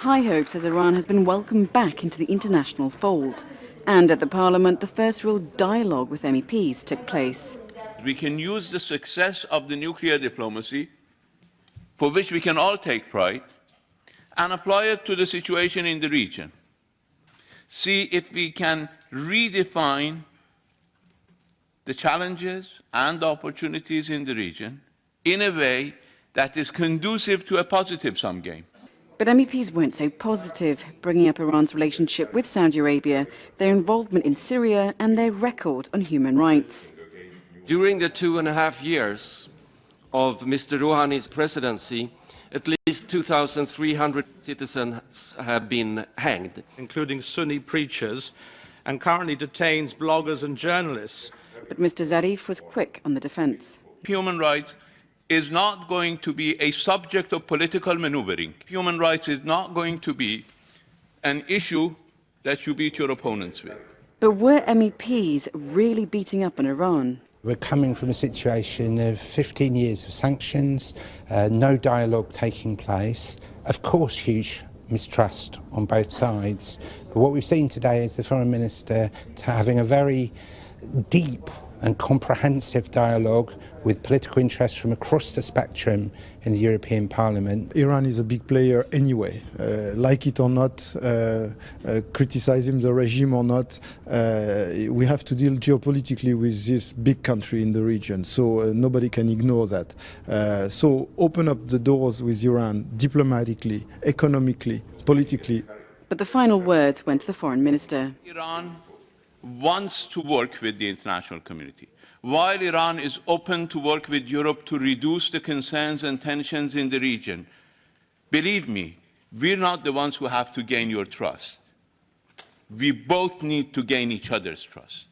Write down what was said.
High hopes as Iran has been welcomed back into the international fold. And at the Parliament, the first real dialogue with MEPs took place. We can use the success of the nuclear diplomacy, for which we can all take pride, and apply it to the situation in the region. See if we can redefine the challenges and opportunities in the region in a way that is conducive to a positive sum game. But MEPs weren't so positive, bringing up Iran's relationship with Saudi Arabia, their involvement in Syria and their record on human rights. During the two and a half years of Mr. Rouhani's presidency, at least 2,300 citizens have been hanged. Including Sunni preachers, and currently detains bloggers and journalists. But Mr. Zarif was quick on the defence. Human rights is not going to be a subject of political maneuvering. Human rights is not going to be an issue that you beat your opponents with. But were MEPs really beating up on Iran? We're coming from a situation of 15 years of sanctions, uh, no dialogue taking place, of course huge mistrust on both sides. But what we've seen today is the Foreign Minister having a very deep and comprehensive dialogue with political interests from across the spectrum in the European Parliament. Iran is a big player anyway, uh, like it or not, uh, uh, criticizing the regime or not, uh, we have to deal geopolitically with this big country in the region, so uh, nobody can ignore that. Uh, so open up the doors with Iran diplomatically, economically, politically. But the final words went to the Foreign Minister. Iran wants to work with the international community. While Iran is open to work with Europe to reduce the concerns and tensions in the region, believe me, we're not the ones who have to gain your trust. We both need to gain each other's trust.